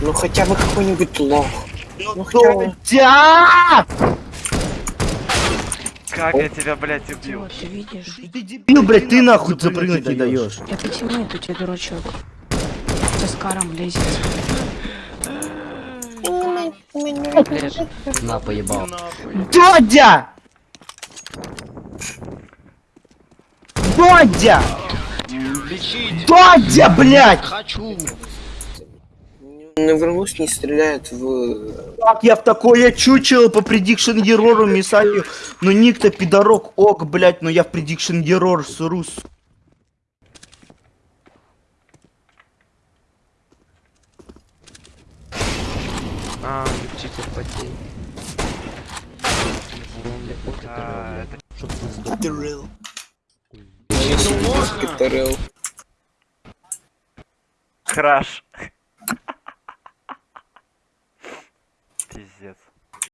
Ну хотя бы какой-нибудь лох. Ну хотя Кто? бы... Дя! Как я тебя, блядь, убил? Ты видишь? Ты дебил, блядь, ты нахуй запрыгнуть не даешь. Я потянет у тебя дурачок. Со скаром лезет. На, поебал. Дядя! Дядя! Дядя, блядь! Навернусь, не стреляет в... Как я в такое чучело по предикшн герору мисаю? Ну ник-то пидорок, ок, блядь, но я в предикшн герор срус. А, Читер потей. ты сдох. Пидорел. краш. Пиздец.